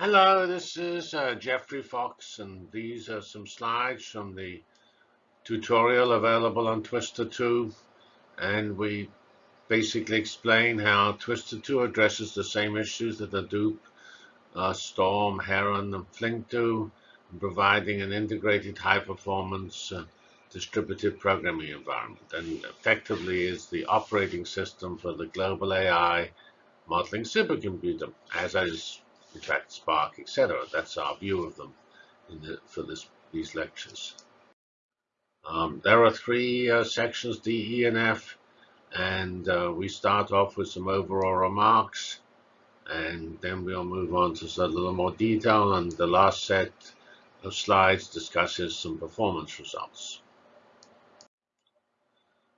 Hello, this is uh, Geoffrey Fox, and these are some slides from the tutorial available on Twister 2. And we basically explain how Twister 2 addresses the same issues that Hadoop, uh, Storm, Heron, and Flink do, providing an integrated high-performance uh, distributed programming environment, and effectively is the operating system for the global AI modeling supercomputer, as is in fact Spark, etc. That's our view of them the, for this, these lectures. Um, there are three uh, sections, D, E, and F, and uh, we start off with some overall remarks, and then we'll move on to a little more detail, and the last set of slides discusses some performance results.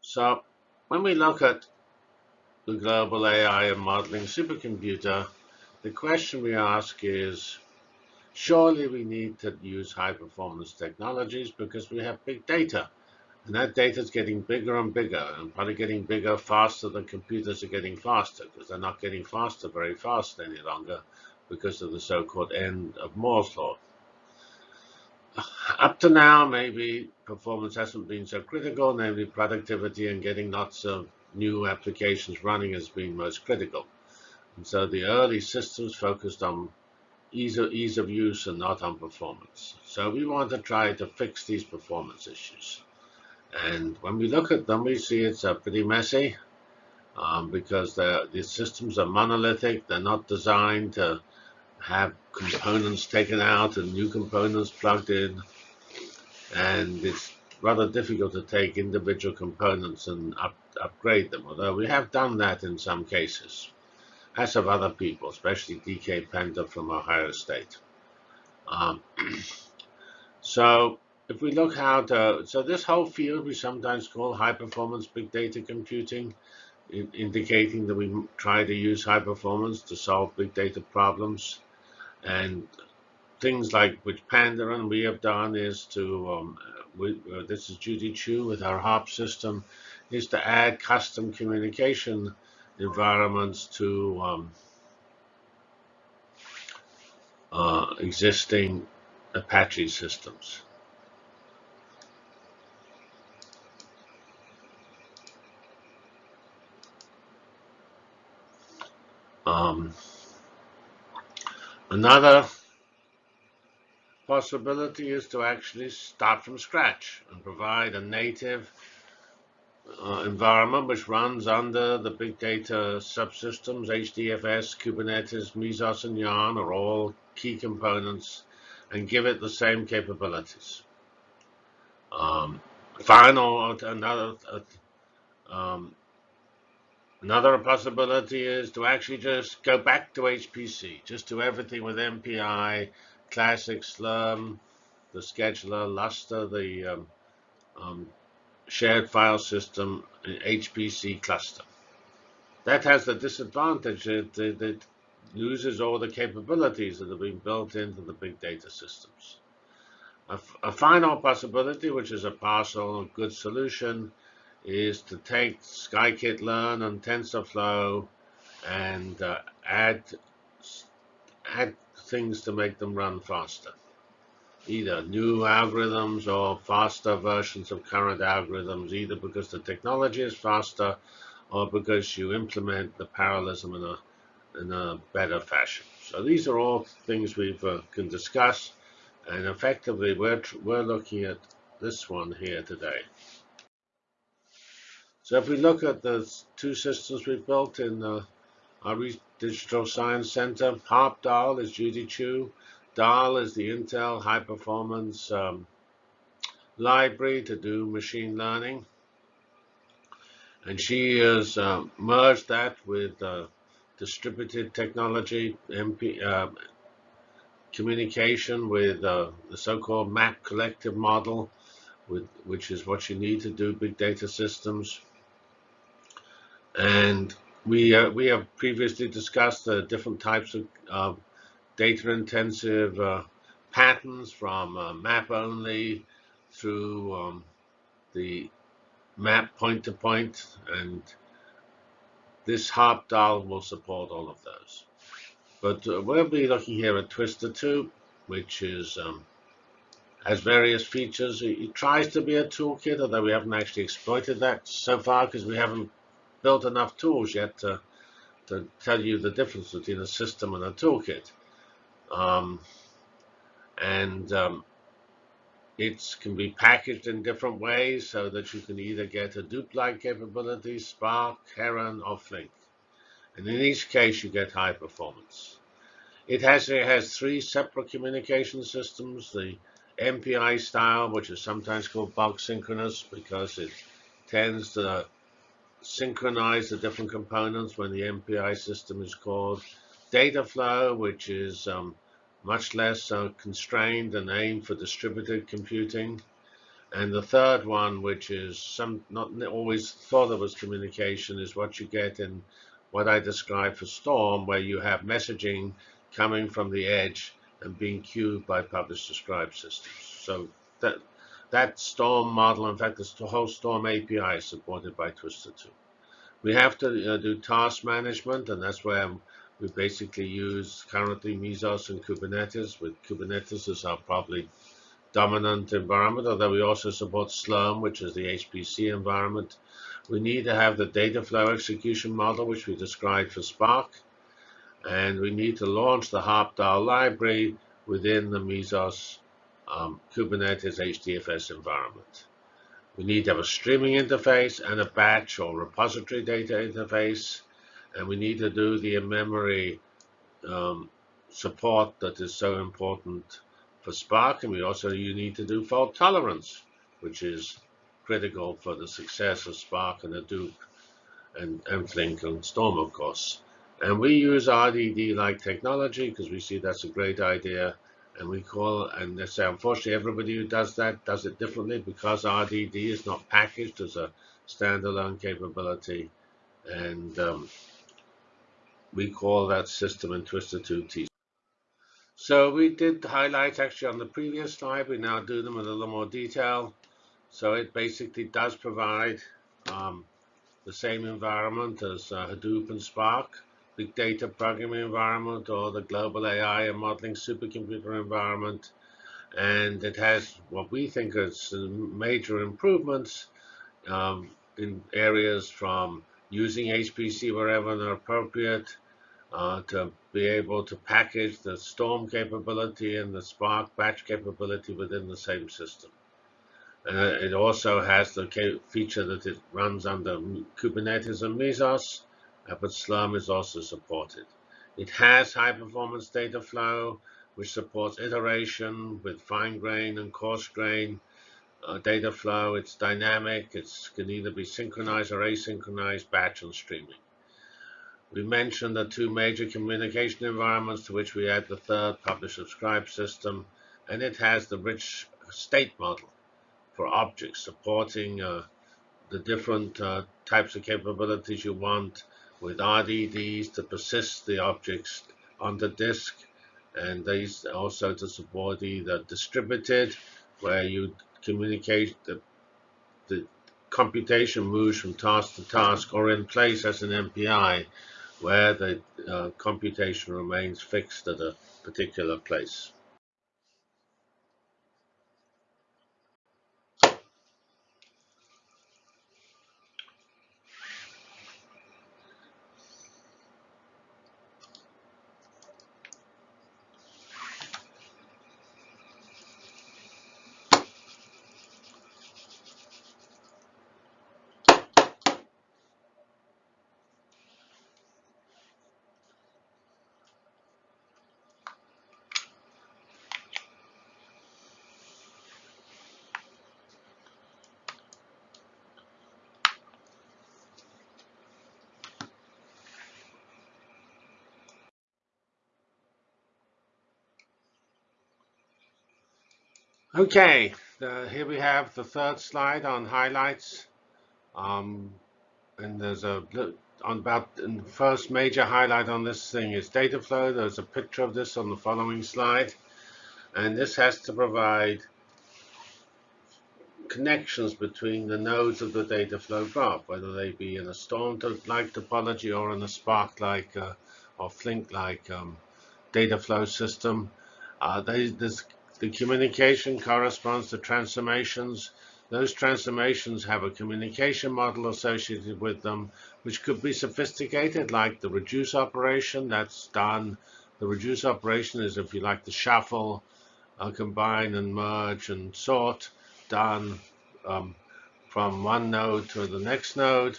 So when we look at the global AI and modeling supercomputer, the question we ask is, surely we need to use high performance technologies because we have big data. And that data is getting bigger and bigger and probably getting bigger faster than computers are getting faster because they're not getting faster very fast any longer because of the so-called end of Moore's law up to now, maybe performance hasn't been so critical, namely productivity and getting lots of new applications running has been most critical. And so the early systems focused on ease of, ease of use and not on performance. So we want to try to fix these performance issues. And when we look at them, we see it's uh, pretty messy um, because the systems are monolithic. They're not designed to have components taken out and new components plugged in. And it's rather difficult to take individual components and up, upgrade them, although we have done that in some cases, as have other people, especially DK Panda from Ohio State. Um, so if we look how to, so this whole field we sometimes call high performance big data computing, in, indicating that we try to use high performance to solve big data problems. And things like which Panda and we have done is to, um, we, uh, this is Judy Qiu with our HARP system, is to add custom communication environments to um, uh, existing Apache systems. Um, Another possibility is to actually start from scratch and provide a native uh, environment which runs under the big data subsystems, HDFS, Kubernetes, Mesos, and Yarn are all key components and give it the same capabilities. Um, final, another uh, um, Another possibility is to actually just go back to HPC, just do everything with MPI, Classic, Slurm, the scheduler, Lustre, the um, um, shared file system, HPC cluster. That has the disadvantage that it loses all the capabilities that have been built into the big data systems. A, a final possibility, which is a partial good solution, is to take scikit-learn and TensorFlow and uh, add add things to make them run faster. Either new algorithms or faster versions of current algorithms, either because the technology is faster or because you implement the parallelism in a in a better fashion. So these are all things we uh, can discuss, and effectively we're we're looking at this one here today. So if we look at the two systems we've built in uh, our Digital Science Center, HARP DAAL is Judy Qiu. DAAL is the Intel high performance um, library to do machine learning. And she has uh, merged that with uh, distributed technology, MP, uh, communication with uh, the so-called map collective model, with, which is what you need to do big data systems. And we uh, we have previously discussed the different types of uh, data-intensive uh, patterns from uh, map only through um, the map point-to-point, -point, and this HARP DAAL will support all of those. But uh, we'll be looking here at Twister 2, which is um, has various features. It, tries to be a toolkit, although we haven't actually exploited that so far because we haven't built enough tools yet to, to tell you the difference between a system and a toolkit. Um, and um, it can be packaged in different ways so that you can either get Hadoop-like capability, Spark, Heron, or Flink. And in each case, you get high performance. It has, it has three separate communication systems, the MPI style, which is sometimes called bulk synchronous because it tends to synchronize the different components when the MPI system is called. Data flow, which is um, much less uh, constrained and aimed for distributed computing. And the third one, which is some not always thought of as communication, is what you get in what I described for Storm, where you have messaging coming from the edge and being queued by publish subscribe systems. So that that Storm model, in fact, is the whole Storm API is supported by Twister 2. We have to uh, do task management, and that's where we basically use currently Mesos and Kubernetes, with Kubernetes as our probably dominant environment, although we also support Slurm, which is the HPC environment. We need to have the data flow execution model, which we described for Spark. And we need to launch the HARP-DAAL library within the Mesos um, Kubernetes HDFS environment. We need to have a streaming interface and a batch or repository data interface and we need to do the in-memory um, support that is so important for Spark, and we also you need to do fault tolerance, which is critical for the success of Spark and Hadoop and Flink, and Storm, of course. And we use RDD-like technology because we see that's a great idea. And we call, and they say, unfortunately, everybody who does that does it differently because RDD is not packaged as a standalone capability. And um, we call that system in Twister 2 T. So we did highlights actually on the previous slide. We now do them in a little more detail. So it basically does provide um, the same environment as uh, Hadoop and Spark, big data programming environment, or the global AI and modeling supercomputer environment. And it has what we think is major improvements um, in areas from using HPC wherever appropriate, uh, to be able to package the Storm capability and the Spark batch capability within the same system. Uh, it also has the feature that it runs under Kubernetes and Mesos, uh, but Slurm is also supported. It has high performance data flow, which supports iteration with fine grain and coarse grain uh, data flow. It's dynamic. It can either be synchronized or asynchronized, batch and streaming. We mentioned the two major communication environments to which we add the third publish subscribe system, and it has the rich state model for objects supporting uh, the different uh, types of capabilities you want with RDDs to persist the objects on the disk and these also to support either distributed where you communicate the, the computation moves from task to task or in place as an MPI where the uh, computation remains fixed at a particular place. Okay, uh, here we have the third slide on highlights. Um, and there's a on about the first major highlight on this thing is data flow. There's a picture of this on the following slide. And this has to provide connections between the nodes of the data flow graph, whether they be in a Storm-like topology or in a Spark-like uh, or Flink-like um, data flow system. Uh, they, the communication corresponds to transformations. Those transformations have a communication model associated with them, which could be sophisticated, like the reduce operation that's done. The reduce operation is, if you like, the shuffle, uh, combine and merge and sort done um, from one node to the next node.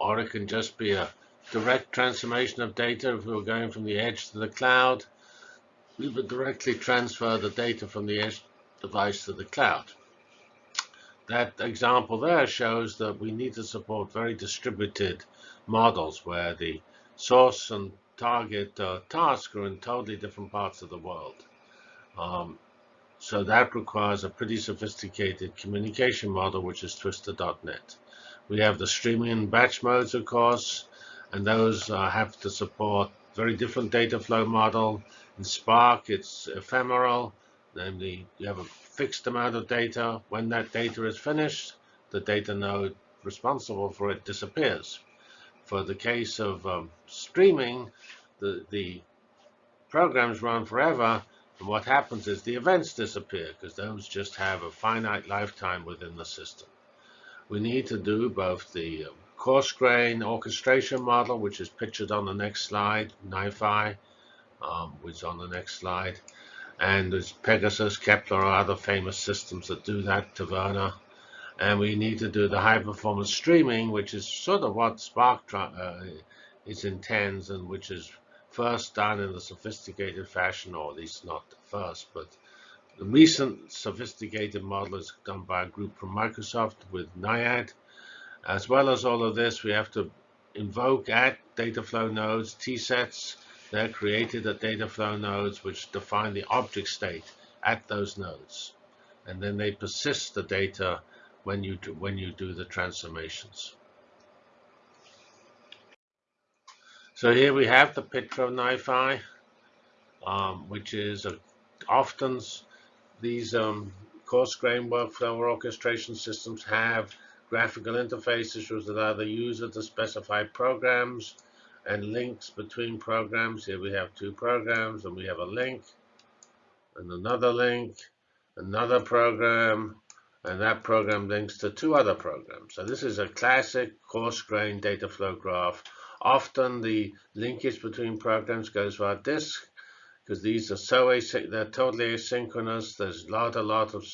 Or it can just be a direct transformation of data. If we were going from the edge to the cloud, we would directly transfer the data from the edge device to the cloud. That example there shows that we need to support very distributed models where the source and target uh, task are in totally different parts of the world. Um, so that requires a pretty sophisticated communication model, which is Twister.net. We have the streaming and batch modes, of course, and those uh, have to support very different data flow model. In Spark, it's ephemeral, namely you have a fixed amount of data. When that data is finished, the data node responsible for it disappears. For the case of um, streaming, the, the programs run forever, and what happens is the events disappear because those just have a finite lifetime within the system. We need to do both the um, coarse grain orchestration model, which is pictured on the next slide, NiFi, um, which is on the next slide, and there's Pegasus, Kepler, or other famous systems that do that, Taverna. And we need to do the high performance streaming, which is sort of what Spark uh, is intends and which is first done in a sophisticated fashion, or at least not first, but the recent sophisticated model is done by a group from Microsoft with Naiad. As well as all of this, we have to invoke at data flow nodes T-sets. They're created at data flow nodes, which define the object state at those nodes. And then they persist the data when you do, when you do the transformations. So here we have the picture of NiFi, um, which is a, often these um, coarse grain workflow orchestration systems have graphical interfaces which allow the user to specify programs and links between programs. Here we have two programs and we have a link and another link, another program, and that program links to two other programs. So this is a classic coarse-grained data flow graph Often the linkage between programs goes via disk because these are so async they're totally asynchronous. There's not a lot of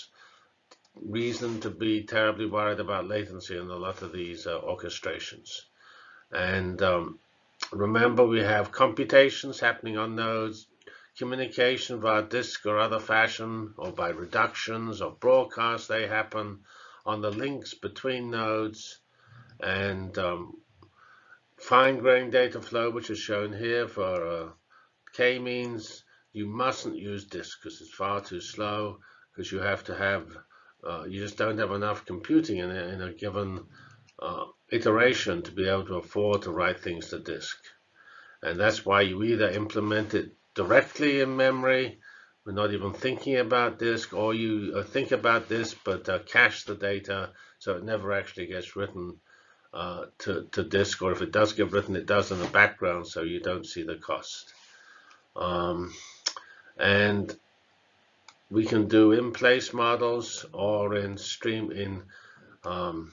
reason to be terribly worried about latency in a lot of these uh, orchestrations. And um, remember, we have computations happening on nodes, communication via disk or other fashion, or by reductions or broadcasts, they happen on the links between nodes. And um, Fine-grained data flow, which is shown here for uh, k-means, you mustn't use disk because it's far too slow because you have to have, uh, you just don't have enough computing in a, in a given uh, iteration to be able to afford to write things to disk. And that's why you either implement it directly in memory, we're not even thinking about disk, or you uh, think about this but uh, cache the data so it never actually gets written uh, to, to disk, or if it does get written, it does in the background, so you don't see the cost. Um, and we can do in-place models or in stream in um,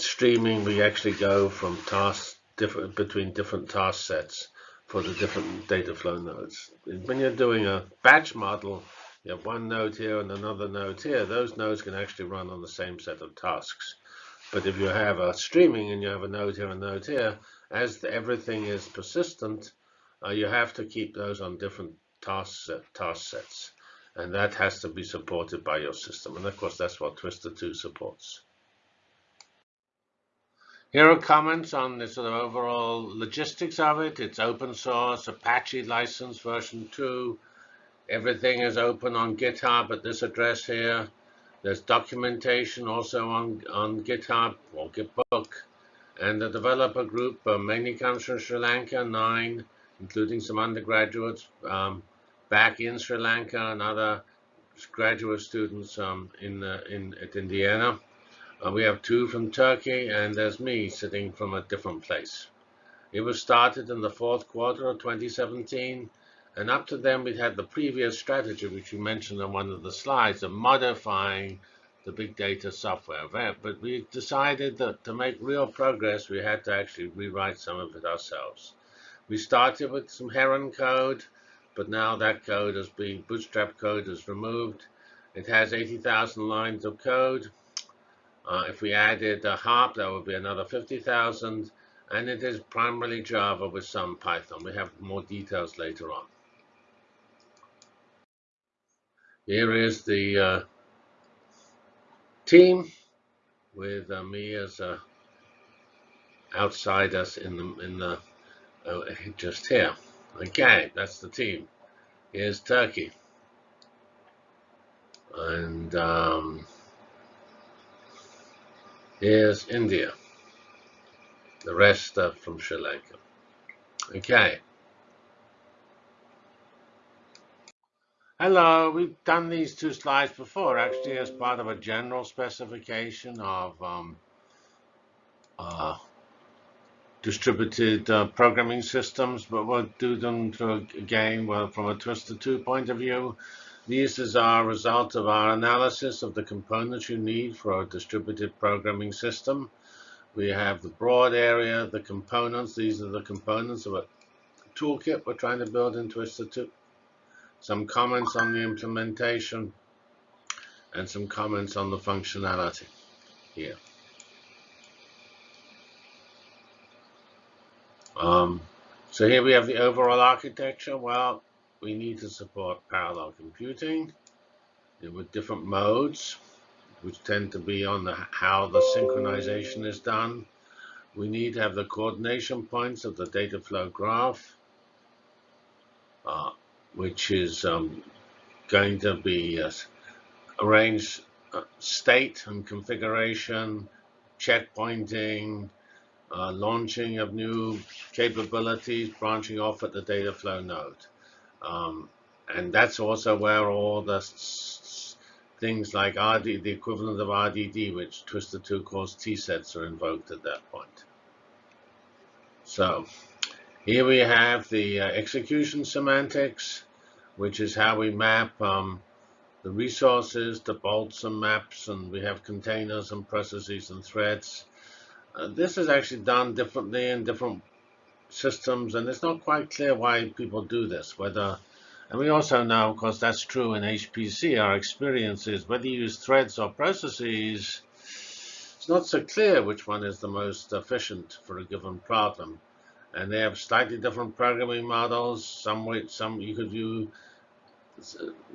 streaming. We actually go from tasks different between different task sets for the different data flow nodes. When you're doing a batch model, you have one node here and another node here. Those nodes can actually run on the same set of tasks. But if you have a streaming and you have a node here and a node here, as everything is persistent, uh, you have to keep those on different task, task sets. And that has to be supported by your system. And of course, that's what Twister 2 supports. Here are comments on the sort of overall logistics of it. It's open source, Apache license version 2. Everything is open on GitHub at this address here. There's documentation also on, on GitHub or Gitbook. And the developer group uh, mainly comes from Sri Lanka, nine, including some undergraduates um, back in Sri Lanka and other graduate students um, in, uh, in at Indiana. Uh, we have two from Turkey, and there's me sitting from a different place. It was started in the fourth quarter of 2017, and up to then we'd had the previous strategy, which we mentioned on one of the slides, of modifying the big data software. But we decided that to make real progress, we had to actually rewrite some of it ourselves. We started with some Heron code, but now that code has been, Bootstrap code is removed. It has 80,000 lines of code. Uh, if we added a HARP, that would be another 50,000. And it is primarily Java with some Python. We have more details later on. Here is the uh, team with uh, me as outside us in the in the uh, just here. Okay, that's the team. Here's Turkey, and um, here's India. The rest are from Sri Lanka. Okay. Hello, we've done these two slides before, actually, as part of a general specification of um, uh, distributed uh, programming systems, but we'll do them again well, from a Twister 2 point of view. These is our result of our analysis of the components you need for a distributed programming system. We have the broad area, the components. These are the components of a toolkit we're trying to build in Twister 2 some comments on the implementation, and some comments on the functionality here. Um, so here we have the overall architecture. Well, we need to support parallel computing with different modes, which tend to be on the, how the synchronization is done. We need to have the coordination points of the data flow graph. Uh, which is um, going to be uh, arranged state and configuration, checkpointing, uh, launching of new capabilities, branching off at the data flow node. Um, and that's also where all the things like RD, the equivalent of RDD, which Twister 2 calls T-sets, are invoked at that point. So here we have the uh, execution semantics which is how we map um, the resources to bolts and maps, and we have containers and processes and threads. Uh, this is actually done differently in different systems, and it's not quite clear why people do this. Whether, and we also know, of course, that's true in HPC. Our experience is whether you use threads or processes, it's not so clear which one is the most efficient for a given problem and they have slightly different programming models. Some way, some you could view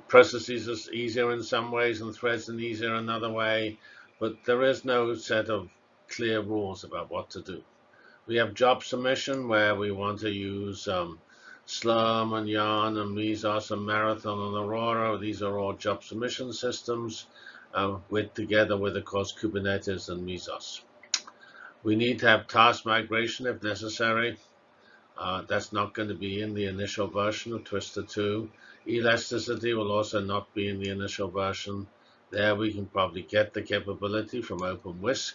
processes as easier in some ways and threads in easier another way, but there is no set of clear rules about what to do. We have job submission where we want to use um, Slurm and Yarn and Mesos and Marathon and Aurora. These are all job submission systems uh, with together with, of course, Kubernetes and Mesos. We need to have task migration if necessary. Uh, that's not going to be in the initial version of Twister 2. Elasticity will also not be in the initial version. There we can probably get the capability from OpenWhisk.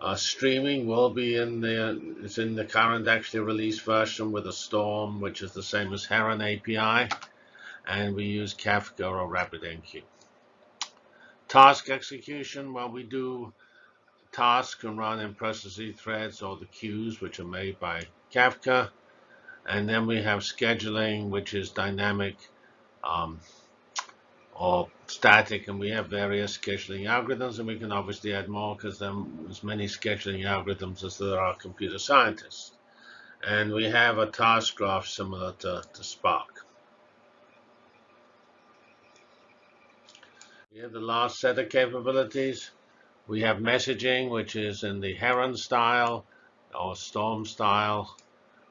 Uh, streaming will be in the it's in the current actually released version with a Storm, which is the same as Heron API, and we use Kafka or RabbitMQ. Task execution, well, we do tasks can run in processes threads or the queues, which are made by Kafka. And then we have scheduling, which is dynamic um, or static, and we have various scheduling algorithms, and we can obviously add more because there are as many scheduling algorithms as there are computer scientists. And we have a task graph similar to, to Spark. We have the last set of capabilities. We have messaging, which is in the Heron style or Storm style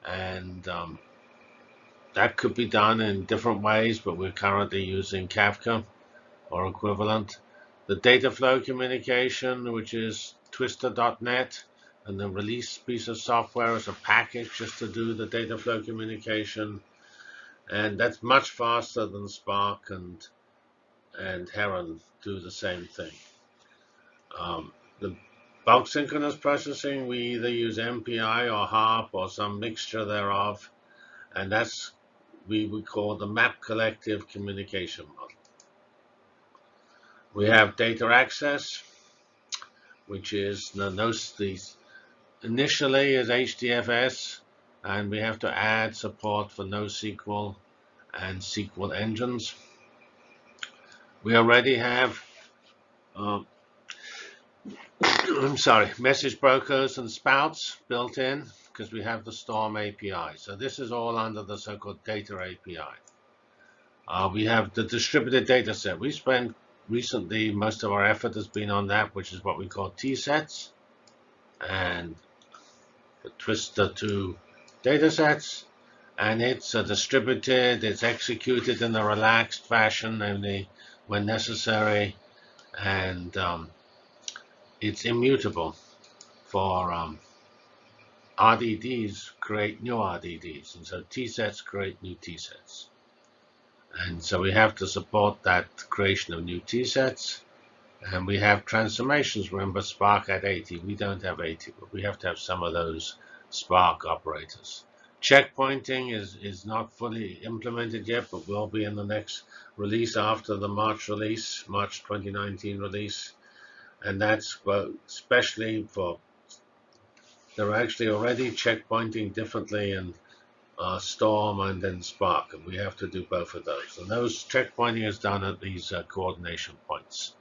and um, that could be done in different ways, but we're currently using Kafka or equivalent. The data flow communication, which is twister.net, and the release piece of software is a package just to do the data flow communication. And that's much faster than Spark and, and Heron do the same thing. Um, the bulk synchronous processing, we either use MPI or HARP or some mixture thereof, and that's we would call the map collective communication model. We have data access, which is the, initially is HDFS, and we have to add support for NoSQL and SQL engines. We already have, um, I'm sorry, message brokers and spouts built in because we have the Storm API. So this is all under the so-called data API. Uh, we have the distributed data set. We spent recently, most of our effort has been on that, which is what we call T-sets. And the Twister 2 data sets. And it's uh, distributed, it's executed in a relaxed fashion only when necessary. And um, it's immutable for um, RDDs create new RDDs, and so T-sets create new T-sets. And so we have to support that creation of new T-sets. And we have transformations. Remember, Spark at 80. We don't have 80, but we have to have some of those Spark operators. Checkpointing is, is not fully implemented yet, but will be in the next release after the March release, March 2019 release. And that's especially for they're actually already checkpointing differently in uh, Storm and then Spark, and we have to do both of those. And those checkpointing is done at these uh, coordination points,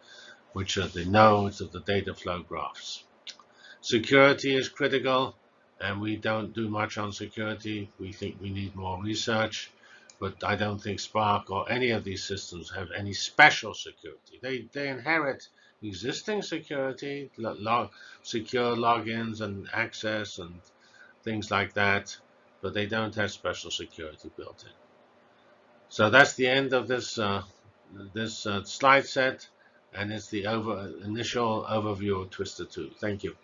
which are the nodes of the data flow graphs. Security is critical, and we don't do much on security. We think we need more research, but I don't think Spark or any of these systems have any special security. They, they inherit existing security, log, secure logins and access and things like that, but they don't have special security built in. So that's the end of this uh, this uh, slide set, and it's the over, initial overview of Twister 2. Thank you.